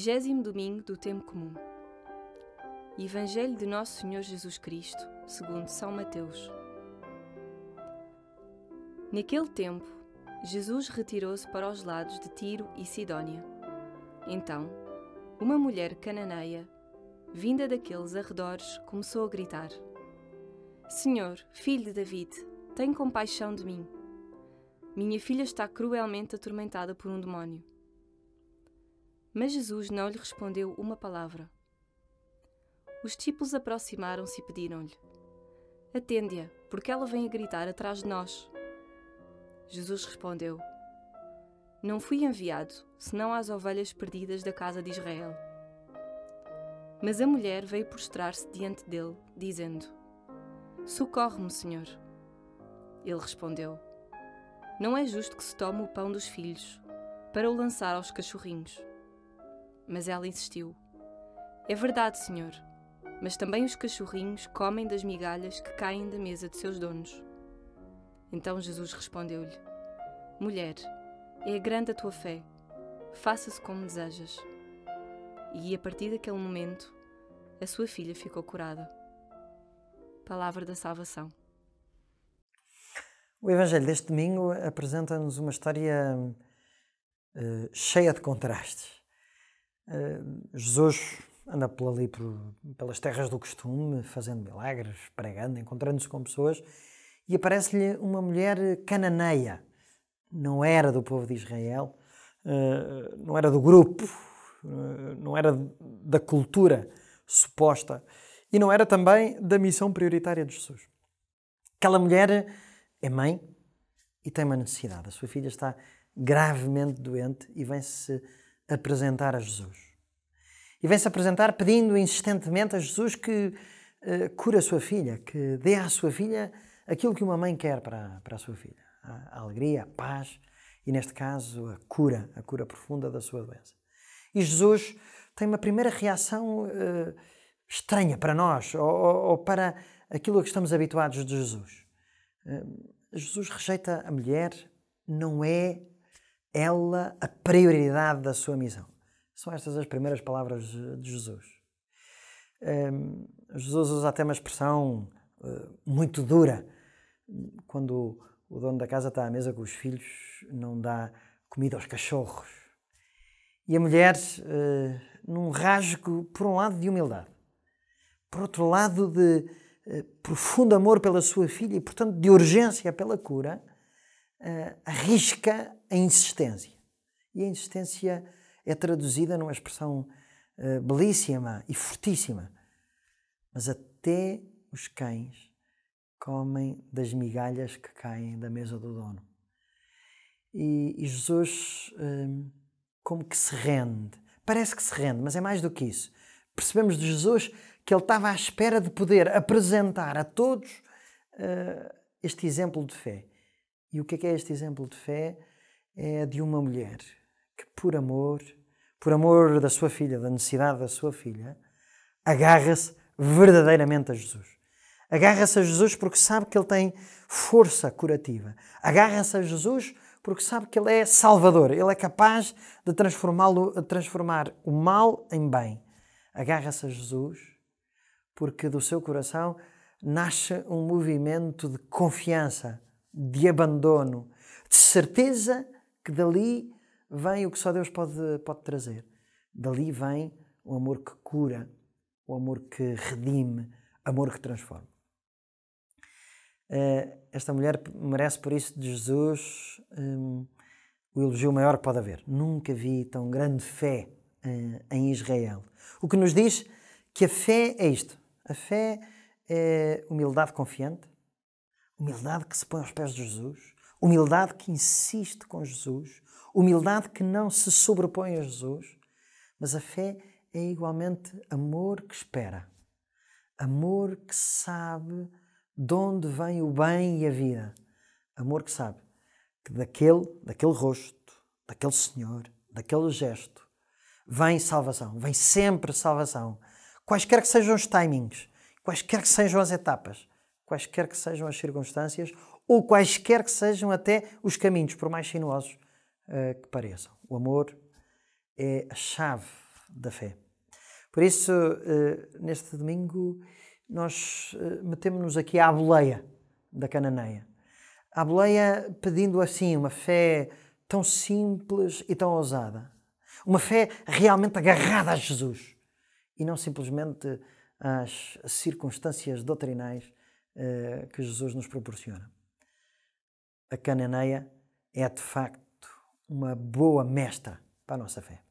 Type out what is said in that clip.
Vigésimo domingo do tempo comum. Evangelho de Nosso Senhor Jesus Cristo, segundo São Mateus. Naquele tempo, Jesus retirou-se para os lados de Tiro e Sidónia. Então, uma mulher cananeia, vinda daqueles arredores, começou a gritar: Senhor, filho de David, tem compaixão de mim. Minha filha está cruelmente atormentada por um demónio. Mas Jesus não lhe respondeu uma palavra. Os discípulos aproximaram-se e pediram-lhe: Atende-a, porque ela vem a gritar atrás de nós. Jesus respondeu: Não fui enviado, senão às ovelhas perdidas da casa de Israel. Mas a mulher veio prostrar-se diante dele, dizendo: Socorre-me, Senhor. Ele respondeu: Não é justo que se tome o pão dos filhos para o lançar aos cachorrinhos. Mas ela insistiu: É verdade, senhor, mas também os cachorrinhos comem das migalhas que caem da mesa de seus donos. Então Jesus respondeu-lhe: Mulher, é grande a tua fé, faça-se como desejas. E a partir daquele momento, a sua filha ficou curada. Palavra da salvação. O Evangelho deste domingo apresenta-nos uma história uh, cheia de contrastes. Eh, Jesus anda por ali por, pelas terras do costume, fazendo milagres, pregando, encontrando-se com pessoas, e aparece-lhe uma mulher cananeia. Não era do povo de Israel, uh, não era do grupo, uh, não era da cultura suposta e não era também da missão prioritária de Jesus. Aquela mulher é mãe e tem uma necessidade. A sua filha está gravemente doente e vem-se apresentar a Jesus. E vem-se apresentar pedindo insistentemente a Jesus que uh, cure a sua filha, que dê à sua filha aquilo que uma mãe quer para, para a sua filha: a, alegria, a paz e, neste caso, a cura, a cura profunda da sua doença. E Jesus tem uma primeira reação uh, estranha para nós ou, ou, para aquilo a que estamos habituados de Jesus. Uh, Jesus rejeita a mulher, não é ela a prioridade da sua missão. São estas as primeiras palavras de Jesus. Um, Jesus usa até uma expressão uh, muito dura. Quando o dono da casa está à mesa com os filhos, não dá comida aos cachorros. E a mulher, uh, num rasgo, por um lado, de humildade, por outro lado, de uh, profundo amor pela sua filha e, portanto, de urgência pela cura, uh, arrisca a insistência. E a insistência é traduzida numa expressão uh, belíssima e fortíssima. Mas até os cães comem das migalhas que caem da mesa do dono. E, e Jesus, uh, como que se rende. Parece que se rende, mas é mais do que isso. Percebemos de Jesus que ele estava à espera de poder apresentar a todos uh, este exemplo de fé. E o que é, que é este exemplo de fé? É de uma mulher que, por amor, por amor da sua filha, da necessidade da sua filha, agarra-se verdadeiramente a Jesus. Agarra-se a Jesus porque sabe que ele tem força curativa. Agarra-se a Jesus porque sabe que ele é salvador. Ele é capaz de transformá-lo, transformar o mal em bem. Agarra-se a Jesus porque do seu coração nasce um movimento de confiança de abandono, de certeza que dali vem o que só Deus pode, pode trazer. Dali vem o amor que cura, o amor que redime, amor que transforma. Eh, esta mulher merece por isso de Jesus um, o elogio maior que pode haver. Nunca vi tão grande fé uh, em Israel. O que nos diz que a fé é isto. A fé é humildade confiante, Humildade que se põe aos pés de Jesus, humildade que insiste com Jesus, humildade que não se sobrepõe a Jesus, mas a fé é igualmente amor que espera, amor que sabe de onde vem o bem e a vida, amor que sabe que daquele, daquele rosto, daquele Senhor, daquele gesto, vem salvação, vem sempre salvação. Quaisquer que sejam os timings, quaisquer que sejam as etapas, quaisquer que sejam as circunstâncias ou quaisquer que sejam até os caminhos, por mais sinuosos uh, que pareçam. O amor é a chave da fé. Por isso, eh, neste domingo, nós eh, metemos-nos aqui à boleia da Cananeia. À boleia pedindo assim uma fé tão simples e tão ousada. Uma fé realmente agarrada a Jesus e não simplesmente às circunstâncias doutrinais uh, que Jesus nos proporciona. A Cananeia é de facto uma boa mestra para a nossa fé.